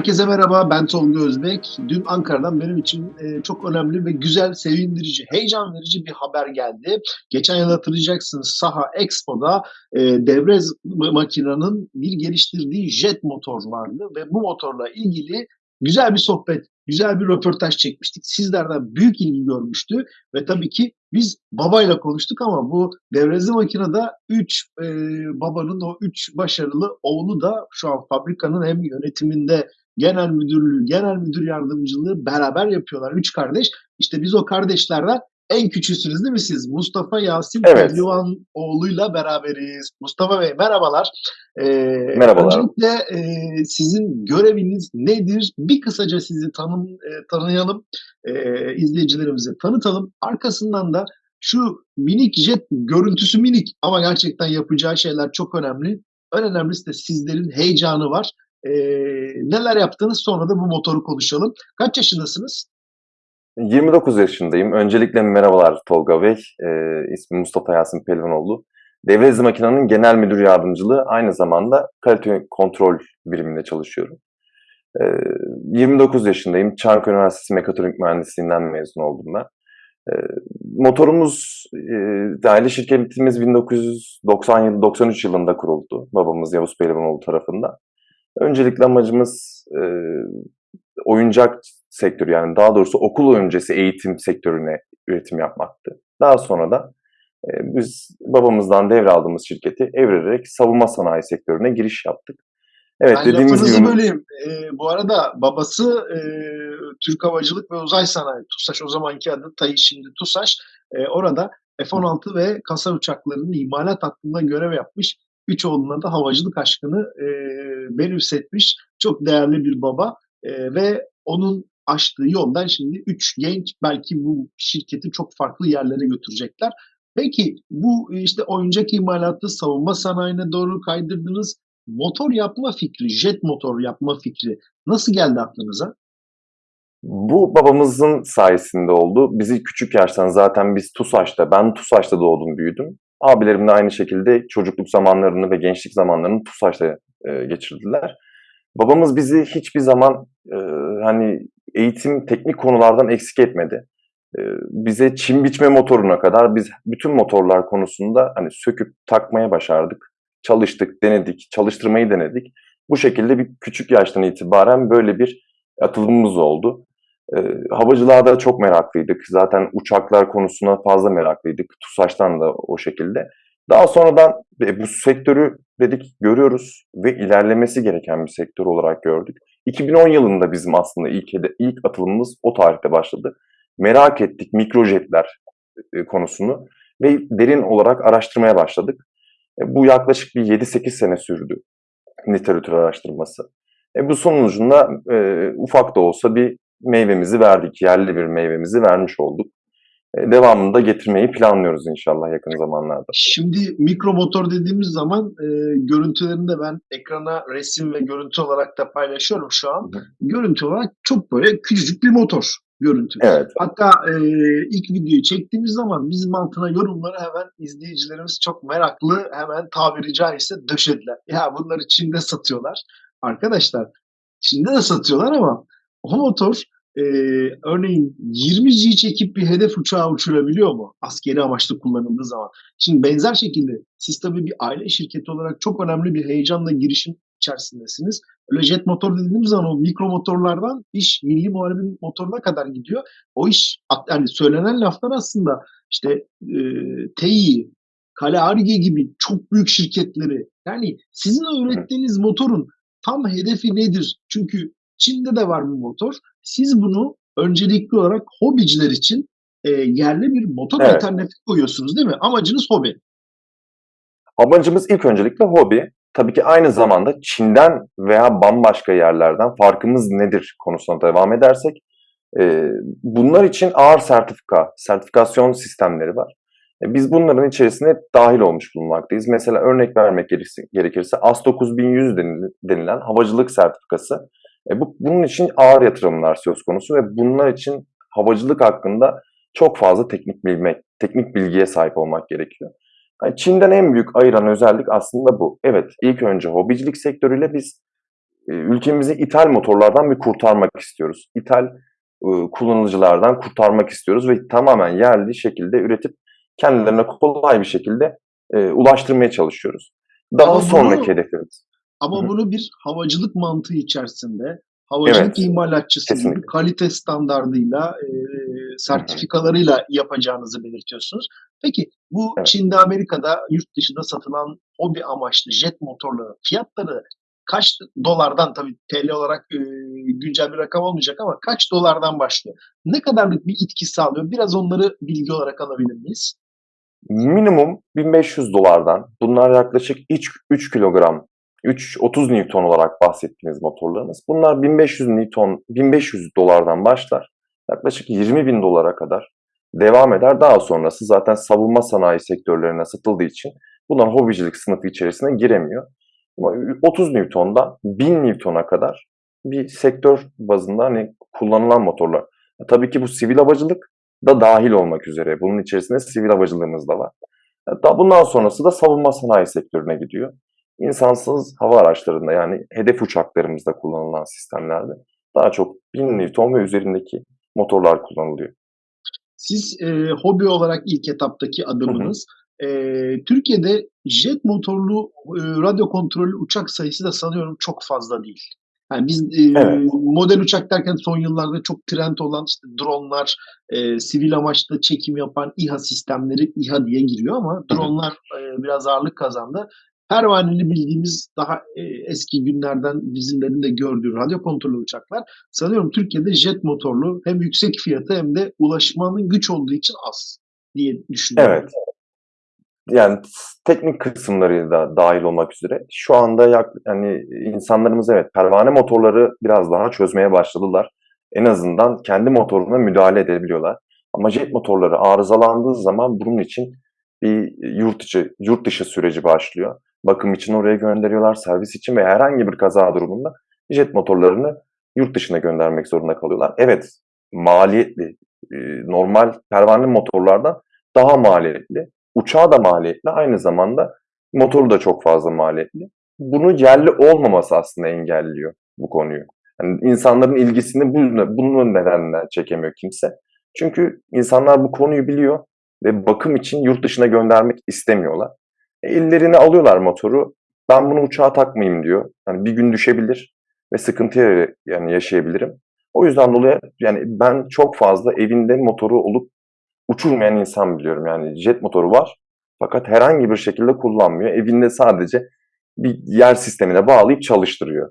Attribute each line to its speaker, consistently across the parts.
Speaker 1: Herkese merhaba, ben Tolga Özbek. Dün Ankara'dan benim için e, çok önemli ve güzel, sevindirici, heyecan verici bir haber geldi. Geçen yıl hatırlayacaksınız Saha Expo'da e, Devrez makinenin bir geliştirdiği jet motor vardı ve bu motorla ilgili güzel bir sohbet, güzel bir röportaj çekmiştik. Sizlerden büyük ilgi görmüştü ve tabii ki biz babayla konuştuk ama bu devrezi makinede 3 e, babanın o 3 başarılı oğlu da şu an fabrikanın hem yönetiminde genel müdürlüğü, genel müdür yardımcılığı beraber yapıyorlar. Üç kardeş. İşte biz o kardeşlerden en küçüğüsünüz değil mi siz? Mustafa Yasin evet. Pehlivan oğluyla beraberiz. Mustafa Bey merhabalar.
Speaker 2: Ee, merhabalar.
Speaker 1: Öncelikle e, sizin göreviniz nedir? Bir kısaca sizi tanım, e, tanıyalım. E, izleyicilerimize tanıtalım. Arkasından da şu minik jet görüntüsü minik ama gerçekten yapacağı şeyler çok önemli. En önemlisi de sizlerin heyecanı var. E, neler yaptınız sonra da bu motoru konuşalım. Kaç yaşındasınız?
Speaker 2: 29 yaşındayım. Öncelikle merhabalar Tolga Bey. E, ismim Mustafa Yasin Pelvanoğlu. Devre hızı makinenin genel müdür yardımcılığı aynı zamanda kalite kontrol biriminde çalışıyorum. E, 29 yaşındayım. Çankırı Üniversitesi Mekatronik Mühendisliğinden mezun oldum ben. E, motorumuz, e, aile şirketimiz 1997-93 yılında kuruldu. Babamız Yavuz Pehlivanoğlu tarafından. Öncelikle amacımız e, oyuncak sektörü yani daha doğrusu okul öncesi eğitim sektörüne üretim yapmaktı. Daha sonra da e, biz babamızdan devraldığımız şirketi evirerek savunma sanayi sektörüne giriş yaptık.
Speaker 1: Evet ben dediğimiz gibi... böleyim. E, bu arada babası e, Türk Havacılık ve Uzay Sanayi, TUSAŞ o zamanki adı TAİ şimdi TUSAŞ. E, orada F-16 ve kasa uçaklarının imalat hattında görev yapmış. Üç oğluna da havacılık aşkını e, benimsetmiş. Çok değerli bir baba e, ve onun açtığı yoldan şimdi üç genç belki bu şirketi çok farklı yerlere götürecekler. Peki bu işte oyuncak imalatı savunma sanayine doğru kaydırdınız. Motor yapma fikri, jet motor yapma fikri nasıl geldi aklınıza?
Speaker 2: Bu babamızın sayesinde oldu. Bizi küçük yaştan zaten biz TUSAŞ'ta, ben TUSAŞ'ta doğdum büyüdüm. Abilerim de aynı şekilde çocukluk zamanlarını ve gençlik zamanlarını TUSAŞ'ta e, geçirdiler. Babamız bizi hiçbir zaman e, hani eğitim teknik konulardan eksik etmedi. E, bize çim biçme motoruna kadar biz bütün motorlar konusunda hani söküp takmaya başardık. Çalıştık, denedik, çalıştırmayı denedik. Bu şekilde bir küçük yaştan itibaren böyle bir atılımımız oldu. E, havacılığa da çok meraklıydık. Zaten uçaklar konusuna fazla meraklıydık. TUSAŞ'tan da o şekilde. Daha sonradan e, bu sektörü dedik görüyoruz ve ilerlemesi gereken bir sektör olarak gördük. 2010 yılında bizim aslında ilk ilk atılımımız o tarihte başladı. Merak ettik mikrojetler e, konusunu ve derin olarak araştırmaya başladık. E, bu yaklaşık bir 7-8 sene sürdü literatür araştırması. E, bu sonucunda e, ufak da olsa bir meyvemizi verdik, yerli bir meyvemizi vermiş olduk. E, devamını da getirmeyi planlıyoruz inşallah yakın zamanlarda.
Speaker 1: Şimdi mikro motor dediğimiz zaman e, görüntülerini de ben ekrana resim ve görüntü olarak da paylaşıyorum şu an. Hı. Görüntü olarak çok böyle küçücük bir motor görüntü.
Speaker 2: Evet.
Speaker 1: Hatta e, ilk videoyu çektiğimiz zaman bizim altına yorumları hemen izleyicilerimiz çok meraklı hemen tabiri caizse döşediler. Ya bunları Çin'de satıyorlar. Arkadaşlar Çin'de de satıyorlar ama o motor e, örneğin 20 G çekip bir hedef uçağı uçurabiliyor mu? Askeri amaçlı kullanıldığı zaman. Şimdi benzer şekilde siz tabii bir aile şirketi olarak çok önemli bir heyecanla girişim içerisindesiniz. Öyle jet motor dediğimiz zaman o mikro motorlardan iş milli muharebin motoruna kadar gidiyor. O iş yani söylenen laflar aslında işte e, TEİ, Kale Arge gibi çok büyük şirketleri yani sizin ürettiğiniz motorun tam hedefi nedir? Çünkü Çin'de de var bu motor. Siz bunu öncelikli olarak hobiciler için e, yerli bir motor evet. alternatifi koyuyorsunuz değil mi? Amacınız hobi.
Speaker 2: Amacımız ilk öncelikle hobi. Tabii ki aynı zamanda Çin'den veya bambaşka yerlerden farkımız nedir konusuna devam edersek e, bunlar için ağır sertifika, sertifikasyon sistemleri var. E, biz bunların içerisine dahil olmuş bulunmaktayız. Mesela örnek vermek gerekirse AS 9100 denilen havacılık sertifikası e bu, bunun için ağır yatırımlar söz konusu ve bunlar için havacılık hakkında çok fazla teknik bilmek, teknik bilgiye sahip olmak gerekiyor. Yani Çin'den en büyük ayıran özellik aslında bu. Evet, ilk önce hobicilik sektörüyle biz e, ülkemizi ithal motorlardan bir kurtarmak istiyoruz. İthal e, kullanıcılardan kurtarmak istiyoruz ve tamamen yerli şekilde üretip kendilerine kolay bir şekilde e, ulaştırmaya çalışıyoruz. Daha
Speaker 1: Ama
Speaker 2: sonraki
Speaker 1: bunu
Speaker 2: hedefimiz.
Speaker 1: Ama
Speaker 2: Hı hı.
Speaker 1: bunu bir havacılık mantığı içerisinde havacılık
Speaker 2: Evet,
Speaker 1: imalatçısı gibi kalite standardıyla,
Speaker 2: hı.
Speaker 1: sertifikalarıyla yapacağınızı belirtiyorsunuz. Peki bu
Speaker 2: Evet.
Speaker 1: Çin'de, Amerika'da, yurt dışında satılan hobi amaçlı jet motorları fiyatları kaç dolardan tabii TL olarak, eee, güncel bir rakam olmayacak ama kaç dolardan başlıyor? Ne kadarlık bir etki sağlıyor? Biraz onları bilgi olarak alabilir miyiz?
Speaker 2: Minimum $1.500'dan bunlar yaklaşık iç 3 kilogram, 3 30 Newton olarak bahsettiğimiz motorlarımız. Bunlar 1500 Newton, $1.500'dan başlar. Yaklaşık $20.000'a kadar devam eder. Daha sonrası zaten savunma sanayi sektörlerine satıldığı için bunlar hobicilik sınıfı içerisine giremiyor. Ama 30 Newton'dan 1000 Newton'a kadar bir sektör bazında hani kullanılan motorlar. Tabii ki bu sivil havacılık da dahil olmak üzere. Bunun içerisinde sivil havacılığımız da var. Bundan sonrası da savunma sanayi sektörüne gidiyor. İnsansız hava araçlarında yani hedef uçaklarımızda kullanılan sistemlerde daha çok 1000 Newton ve üzerindeki motorlar kullanılıyor.
Speaker 1: Siz, eee, hobi olarak ilk etaptaki
Speaker 2: Hı hı.
Speaker 1: adımınız, eee, Türkiye'de jet motorlu, eee, radyo kontrollü uçak sayısı da sanıyorum çok fazla değil. Yani biz, eee,
Speaker 2: Evet.
Speaker 1: model uçak derken son yıllarda çok trend olan işte dronlar, eee, sivil amaçlı çekim yapan İHA sistemleri İHA diye giriyor ama dronlar, eee, biraz ağırlık kazandı. Pervaneli bildiğimiz daha, eee, eski günlerden bizimlerin de gördüğü radyo kontrollü uçaklar sanıyorum Türkiye'de jet motorlu hem yüksek fiyatı hem de ulaşmanın güç olduğu için az diye düşünüyorum.
Speaker 2: Evet. Yani teknik kısımları da dahil olmak üzere şu anda yak hani insanlarımız evet pervane motorları biraz daha çözmeye başladılar. En azından kendi motoruna müdahale edebiliyorlar. Ama jet motorları arızalandığı zaman bunun için bir yurt içi yurt dışı süreci başlıyor. Bakım için oraya gönderiyorlar, servis için ve herhangi bir kaza durumunda jet motorlarını yurt dışına göndermek zorunda kalıyorlar. Evet, maliyetli. Eee, normal pervaneli motorlardan daha maliyetli. Uçağı da maliyetli, aynı zamanda motoru da çok fazla maliyetli. Bunu yerli olmaması aslında engelliyor bu konuyu. Hani insanların ilgisini bu bunun nedeniyle çekemiyor kimse. Çünkü insanlar bu konuyu biliyor ve bakım için yurt dışına göndermek istemiyorlar. E, ellerine alıyorlar motoru. Ben bunu uçağa takmayayım diyor. Hani bir gün düşebilir ve sıkıntı yani yaşayabilirim. O yüzden dolayı yani ben çok fazla evinde motoru olup uçurmayan insan biliyorum. Yani jet motoru var fakat herhangi bir şekilde kullanmıyor. Evinde sadece bir yer sistemine bağlayıp çalıştırıyor.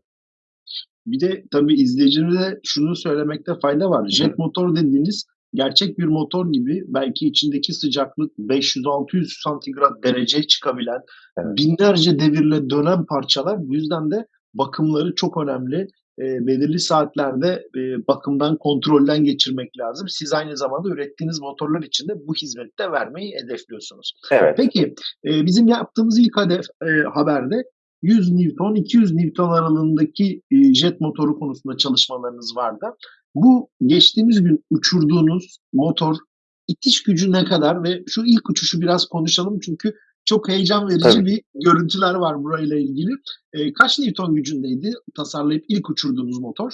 Speaker 1: Bir de tabii izleyicilerimize şunu söylemekte fayda var. Jet motor dediğiniz gerçek bir motor gibi belki içindeki sıcaklık 500-600 santigrat dereceye çıkabilen,
Speaker 2: Evet.
Speaker 1: binlerce devirle dönen parçalar. Bu yüzden de bakımları çok önemli. Eee, belirli saatlerde, eee, bakımdan, kontrolden geçirmek lazım. Siz aynı zamanda ürettiğiniz motorlar için de bu hizmeti de vermeyi hedefliyorsunuz.
Speaker 2: Evet.
Speaker 1: Peki, eee, bizim yaptığımız ilk hedef eee, haberde 100 Newton, 200 Newton aralığındaki, eee, jet motoru konusunda çalışmalarınız vardı. Bu geçtiğimiz gün uçurduğunuz motor itiş gücü ne kadar ve şu ilk uçuşu biraz konuşalım çünkü çok heyecan verici
Speaker 2: Tabii.
Speaker 1: bir görüntüler var burayla ilgili. Eee, kaç Newton gücündeydi tasarlayıp ilk uçurduğunuz motor?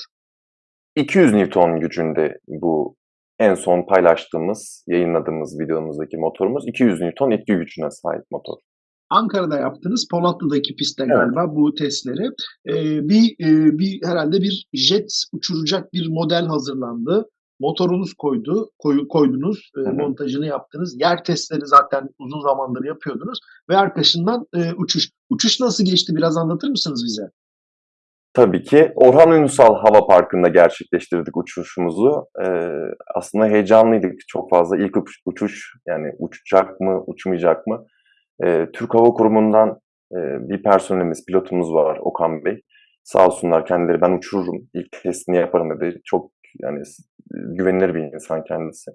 Speaker 2: 200 Newton gücünde bu en son paylaştığımız, yayınladığımız videomuzdaki motorumuz 200 Newton etki gücüne sahip motor.
Speaker 1: Ankara'da yaptınız. Polatlı'daki pistte
Speaker 2: Evet.
Speaker 1: galiba bu testleri. Eee, bir, eee, bir herhâlde bir jet uçuracak bir model hazırlandı. Motorunuz koydu koyu koydunuz,
Speaker 2: hı.
Speaker 1: montajını yaptınız. Yer testleri zaten uzun zamandır yapıyordunuz ve arkasından, eee, uçuş. Uçuş nasıl geçti? Biraz anlatır mısınız bize?
Speaker 2: Tabii ki. Orhan Ünsal Hava Parkı'nda gerçekleştirdik uçuşumuzu. Eee, aslında heyecanlıydık çok fazla. İlk uç uçuş, yani uçacak mı, uçmayacak mı? Eee, Türk Hava Kurumu'ndan, eee, bir personelimiz, pilotumuz var Okan Bey. Sağ olsunlar kendileri "Ben uçururum, ilk testini yaparım." dedi. Çok yani güvenilir bir insan kendisi.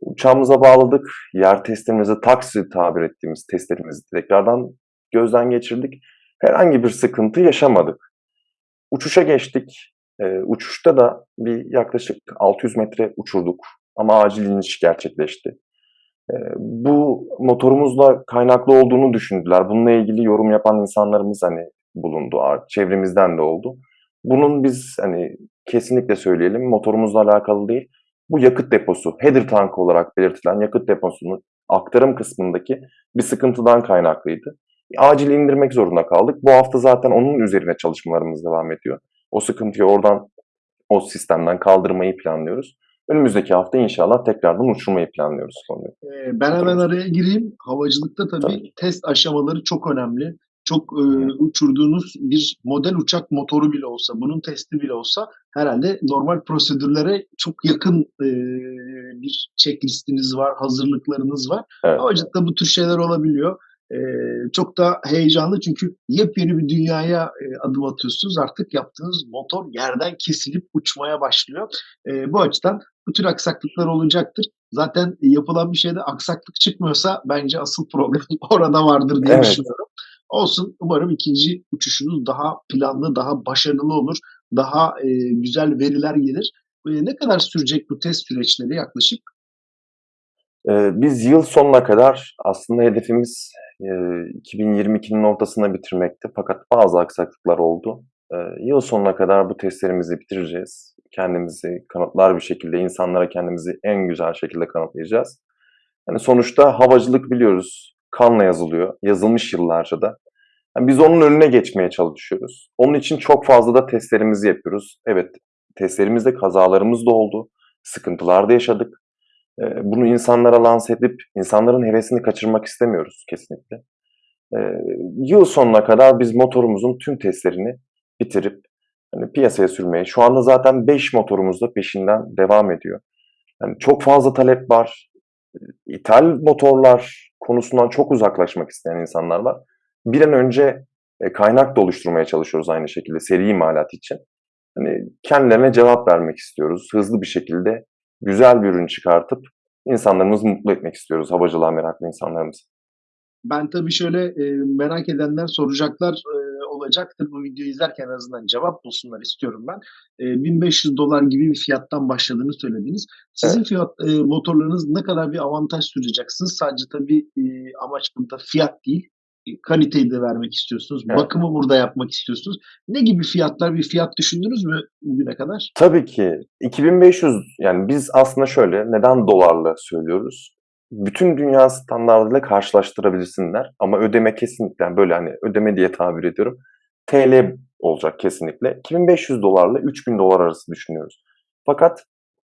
Speaker 2: Uçağımıza bağladık. Yer testlerimizi, taksi tabir ettiğimiz testlerimizi tekrardan gözden geçirdik. Herhangi bir sıkıntı yaşamadık. Uçuşa geçtik. Eee, uçuşta da bir yaklaşık 600 metre uçurduk ama acil iniş gerçekleşti. Eee, bu motorumuzla kaynaklı olduğunu düşündüler. Bununla ilgili yorum yapan insanlarımız, hani, bulundu. Çevremizden de oldu. Bunun biz hani kesinlikle söyleyelim motorumuzla alakalı değil. Bu yakıt deposu, header tank olarak belirtilen yakıt deposunun aktarım kısmındaki bir sıkıntıdan kaynaklıydı. Acil indirmek zorunda kaldık. Bu hafta zaten onun üzerine çalışmalarımız devam ediyor. O sıkıntıyı oradan, o sistemden kaldırmayı planlıyoruz. Önümüzdeki hafta inşallah tekrardan uçurmayı planlıyoruz konuyu.
Speaker 1: Ee, ben hemen araya gireyim. Havacılıkta tabii,
Speaker 2: Tabii.
Speaker 1: test aşamaları çok önemli. Çok e, uçurduğunuz bir model uçak motoru bile olsa, bunun testi bile olsa herhalde normal prosedürlere çok yakın e, bir checklistiniz var, hazırlıklarınız var.
Speaker 2: Evet.
Speaker 1: Havacılıkta bu tür şeyler olabiliyor. E, çok da heyecanlı çünkü yepyeni bir dünyaya e, adım atıyorsunuz. Artık yaptığınız motor yerden kesilip uçmaya başlıyor. E, bu açıdan bu tür aksaklıklar olacaktır. Zaten yapılan bir şeyde aksaklık çıkmıyorsa bence asıl problem orada vardır diye
Speaker 2: Evet.
Speaker 1: düşünüyorum. Olsun. Umarım ikinci uçuşunuz daha planlı, daha başarılı olur. Daha e, güzel veriler gelir. E, ne kadar sürecek bu test süreçleri yaklaşık?
Speaker 2: Ee, biz yıl sonuna kadar aslında hedefimiz e, 2022'nin ortasına bitirmekti. Fakat bazı aksaklıklar oldu. Ee, yıl sonuna kadar bu testlerimizi bitireceğiz. Kendimizi kanıtlar bir şekilde, insanlara kendimizi en güzel şekilde kanıtlayacağız. Yani sonuçta havacılık biliyoruz, kanla yazılıyor. Yazılmış yıllarca da. Yani biz onun önüne geçmeye çalışıyoruz. Onun için çok fazla da testlerimizi yapıyoruz. Evet, testlerimizde kazalarımız da oldu. Sıkıntılar da yaşadık. Ee, Bunu insanlara lanse edip insanların hevesini kaçırmak istemiyoruz kesinlikle. Ee, Yıl sonuna kadar biz motorumuzun tüm testlerini bitirip hani piyasaya sürmeye, şu anda zaten 5 motorumuz da peşinden devam ediyor. Yani çok fazla talep var. İthal motorlar konusundan çok uzaklaşmak isteyen insanlar var. Bir an önce e, kaynak da oluşturmaya çalışıyoruz aynı şekilde seri imalat için. Hani kendilerine cevap vermek istiyoruz. Hızlı bir şekilde güzel bir ürün çıkartıp insanlarımızı mutlu etmek istiyoruz. Havacılığa meraklı insanlarımızı.
Speaker 1: Ben tabii şöyle e, merak edenler soracaklar e, olacaktır. Bu videoyu izlerken en azından cevap bulsunlar istiyorum ben. E, 1500 dolar gibi bir fiyattan başladığını söylediniz. Sizin
Speaker 2: Evet.
Speaker 1: fiyat e, motorlarınız ne kadar bir avantaj süracaksınız? Sadece tabii e, amaç burada fiyat değil. E, kaliteyi de vermek istiyorsunuz.
Speaker 2: Evet.
Speaker 1: Bakımı burada yapmak istiyorsunuz. Ne gibi fiyatlar, bir fiyat düşündünüz mü bugüne kadar?
Speaker 2: Tabii ki 2500 yani biz aslında şöyle neden dolarla söylüyoruz? Bütün dünya standartıyla karşılaştırabilirsinler ama ödeme kesinlikle yani böyle hani ödeme diye tabir ediyorum. TL olacak kesinlikle. 2500 dolarla 3000 dolar arası düşünüyoruz. Fakat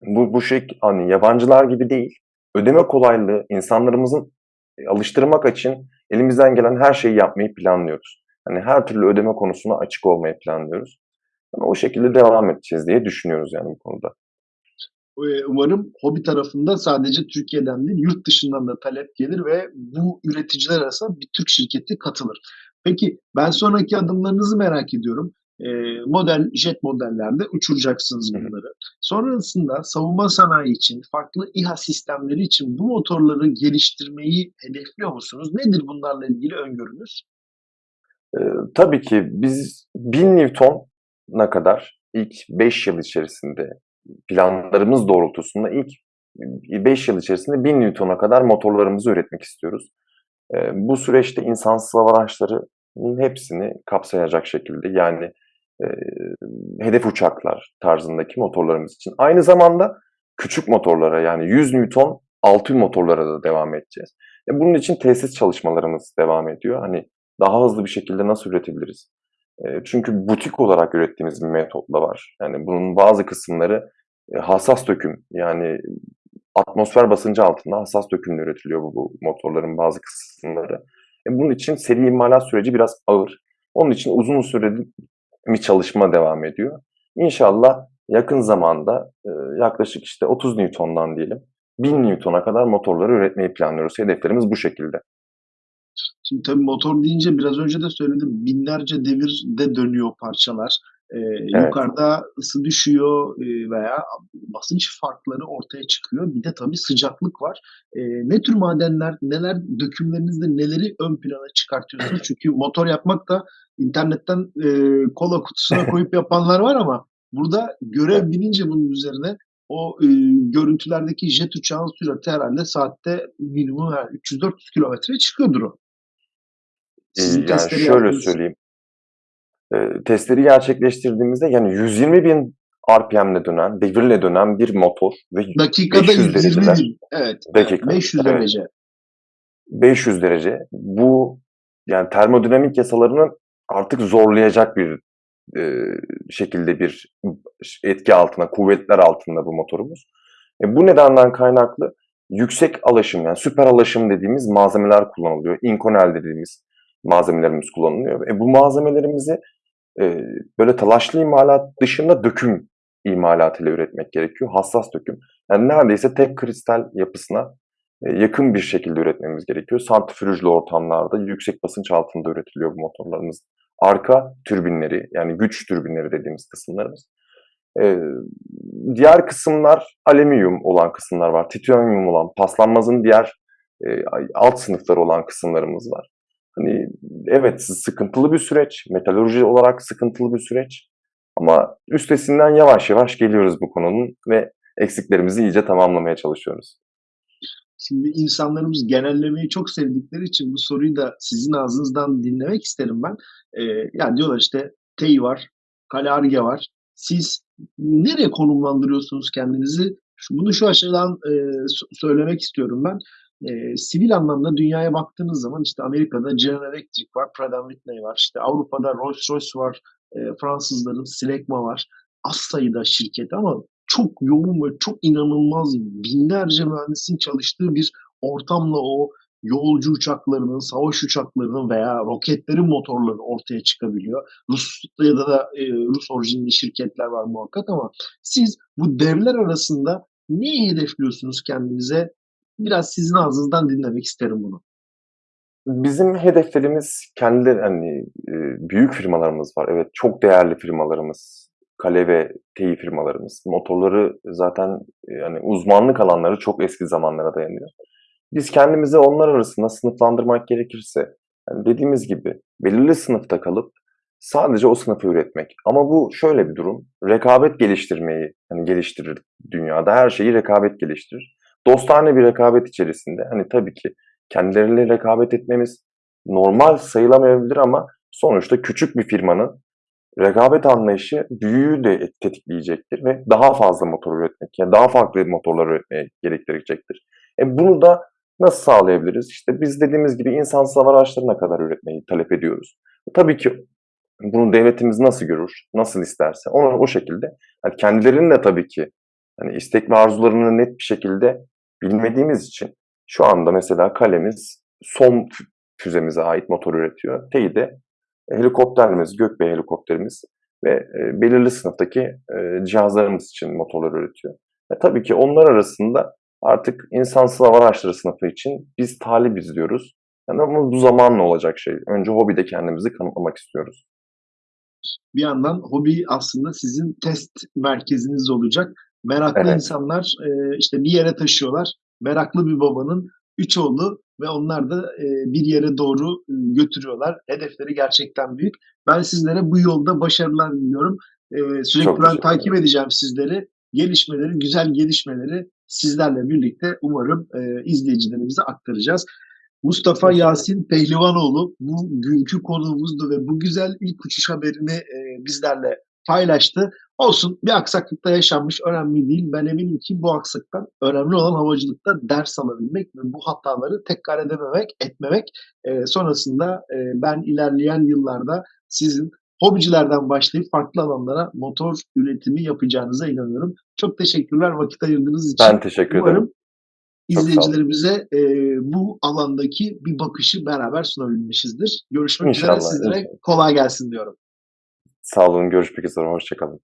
Speaker 2: bu bu şey hani yabancılar gibi değil. Ödeme kolaylığı insanlarımızın e, alıştırmak için elimizden gelen her şeyi yapmayı planlıyoruz. Hani her türlü ödeme konusuna açık olmayı planlıyoruz. Yani o şekilde devam edeceğiz diye düşünüyoruz yani bu konuda.
Speaker 1: Eee, umarım hobi tarafında sadece Türkiye'den değil, yurt dışından da talep gelir ve bu üreticiler arasında bir Türk şirketi katılır. Peki, ben sonraki adımlarınızı merak ediyorum. Eee, model, jet modellerde uçuracaksınız bunları. Sonrasında savunma sanayi için, farklı İHA sistemleri için bu motorları geliştirmeyi hedefliyor musunuz? Nedir bunlarla ilgili öngörünüz?
Speaker 2: Eee, tabii ki biz 1000 Newton'a kadar ilk 5 yıl içerisinde planlarımız doğrultusunda ilk 5 yıl içerisinde 1000 Newton'a kadar motorlarımızı üretmek istiyoruz. Eee, bu süreçte insansız hava araçlarının hepsini kapsayacak şekilde yani eee, hedef uçaklar tarzındaki motorlarımız için. Aynı zamanda küçük motorlara yani 100 Newton altı motorlara da devam edeceğiz. E, bunun için tesis çalışmalarımız devam ediyor. Hani daha hızlı bir şekilde nasıl üretebiliriz? Eee, çünkü butik olarak ürettiğimiz bir metot da var. Yani bunun bazı kısımları e, hassas döküm yani atmosfer basıncı altında hassas dökümle üretiliyor bu, bu motorların bazı kısımları. E, bunun için seri imalat süreci biraz ağır. Onun için uzun süreli bir çalışma devam ediyor. İnşallah yakın zamanda e, yaklaşık işte 30 Newton'dan diyelim 1000 Newton'a kadar motorları üretmeyi planlıyoruz. Hedeflerimiz bu şekilde.
Speaker 1: Şimdi tabii motor deyince biraz önce de söyledim. Binlerce devirde dönüyor parçalar. Eee,
Speaker 2: Evet.
Speaker 1: yukarıda ısı düşüyor eee, veya basınç farkları ortaya çıkıyor. Bir de tabii sıcaklık var. Eee, ne tür madenler, neler dökümlerinizde neleri ön plana çıkartıyorsunuz? Çünkü motor yapmak da internetten eee, kola kutusuna koyup yapanlar var ama burada görev binince bunun üzerine o eee, görüntülerdeki jet uçağın sürati herhalde saatte minimum yani 300-400 kilometre çıkıyordur o.
Speaker 2: Eee,
Speaker 1: Sizin
Speaker 2: yani şöyle söyleyeyim. Eee, testleri gerçekleştirdiğimizde yani 120.000 RPM'le dönen, devirle dönen bir motor ve
Speaker 1: Dakikada
Speaker 2: 500
Speaker 1: 120
Speaker 2: dereceler.
Speaker 1: bin. Evet.
Speaker 2: Dakika,
Speaker 1: 500
Speaker 2: evet.
Speaker 1: derece.
Speaker 2: 500 derece. Bu yani termodinamik yasalarını artık zorlayacak bir eee, şekilde bir etki altında, kuvvetler altında bu motorumuz. E, bu nedenden kaynaklı yüksek alaşım yani süper alaşım dediğimiz malzemeler kullanılıyor. Inconel dediğimiz malzemelerimiz kullanılıyor. E, bu malzemelerimizi e, böyle talaşlı imalat dışında döküm imalatıyla üretmek gerekiyor. Hassas döküm. Yani neredeyse tek kristal yapısına yakın bir şekilde üretmemiz gerekiyor. Santrifüjlü ortamlarda yüksek basınç altında üretiliyor bu motorlarımız. Arka türbinleri yani güç türbinleri dediğimiz kısımlarımız. Ee, diğer kısımlar alüminyum olan kısımlar var. Titanyum olan, paslanmazın diğer e, alt sınıfları olan kısımlarımız var. Hani evet sıkıntılı bir süreç, metalurji olarak sıkıntılı bir süreç. Ama üstesinden yavaş yavaş geliyoruz bu konunun ve eksiklerimizi iyice tamamlamaya çalışıyoruz.
Speaker 1: Şimdi insanlarımız genellemeyi çok sevdikleri için bu soruyu da sizin ağzınızdan dinlemek isterim ben. Ee, yani diyorlar işte TEİ var, Kale var. Siz nereye konumlandırıyorsunuz kendinizi? Bunu şu açıdan e, söylemek istiyorum ben. E, sivil anlamda dünyaya baktığınız zaman işte Amerika'da General Electric var, Pratt Whitney var. İşte Avrupa'da Rolls-Royce var, e, Fransızların Silegma var. Az sayıda şirket ama çok yoğun ve çok inanılmaz binlerce mühendisin çalıştığı bir ortamla o yolcu uçaklarının, savaş uçaklarının veya roketlerin motorları ortaya çıkabiliyor. Rusya'da da e, Rus orijinli şirketler var muhakkak ama siz bu devler arasında neyi hedefliyorsunuz kendinize? Biraz sizin ağzınızdan dinlemek isterim bunu.
Speaker 2: Bizim hedeflerimiz kendi hani e, büyük firmalarımız var. Evet çok değerli firmalarımız. Kale ve TEİ firmalarımız. Motorları zaten e, yani uzmanlık alanları çok eski zamanlara dayanıyor. Biz kendimizi onlar arasında sınıflandırmak gerekirse yani dediğimiz gibi belirli sınıfta kalıp sadece o sınıfı üretmek. Ama bu şöyle bir durum. Rekabet geliştirmeyi hani geliştirir dünyada. Her şeyi rekabet geliştirir. Dostane bir rekabet içerisinde hani tabii ki kendileriyle rekabet etmemiz normal sayılamayabilir ama sonuçta küçük bir firmanın rekabet anlayışı büyüğü de tetikleyecektir ve daha fazla motor üretmek, yani daha farklı motorlar üretmeye gerektirecektir. E bunu da nasıl sağlayabiliriz? İşte biz dediğimiz gibi insansız hava araçlarına kadar üretmeyi talep ediyoruz. E tabii ki bunu devletimiz nasıl görür, nasıl isterse onu o şekilde yani kendilerinin de tabii ki hani istek ve arzularını net bir şekilde bilmediğimiz için şu anda mesela kalemiz son füzemize ait motor üretiyor. TEİ de helikopterimiz, Gökbey helikopterimiz ve e, belirli sınıftaki e, cihazlarımız için motorlar üretiyor. E, tabii ki onlar arasında artık insansız hava araçları sınıfı için biz talibiz diyoruz. Yani ama bu zamanla olacak şey. Önce hobide kendimizi kanıtlamak istiyoruz.
Speaker 1: Bir yandan hobi aslında sizin test merkeziniz olacak. Meraklı
Speaker 2: Evet.
Speaker 1: insanlar e, işte bir yere taşıyorlar. Meraklı bir babanın üç oğlu ve onlar da e, bir yere doğru e, götürüyorlar. Hedefleri gerçekten büyük. Ben sizlere bu yolda başarılar diliyorum. E, sürekli ben takip edeceğim sizleri. Gelişmeleri, güzel gelişmeleri sizlerle birlikte umarım e, izleyicilerimize aktaracağız. Mustafa. Yasin Pehlivanoğlu bugünkü konuğumuzdu ve bu güzel ilk uçuş haberini e, bizlerle paylaştı. Olsun bir aksaklıkta yaşanmış önemli değil. Ben eminim ki bu aksaklıktan önemli olan havacılıkta ders alabilmek ve bu hataları tekrar edememek, etmemek. E, sonrasında e, ben ilerleyen yıllarda sizin hobicilerden başlayıp farklı alanlara motor üretimi yapacağınıza inanıyorum. Çok teşekkürler vakit ayırdığınız için.
Speaker 2: Ben teşekkür ederim.
Speaker 1: Umarım izleyicilerimize e, bu alandaki bir bakışı beraber sunabilmişizdir. Görüşmek üzere. Sizlere kolay gelsin diyorum.
Speaker 2: Sağ olun. Görüşmek üzere. Hoşçakalın.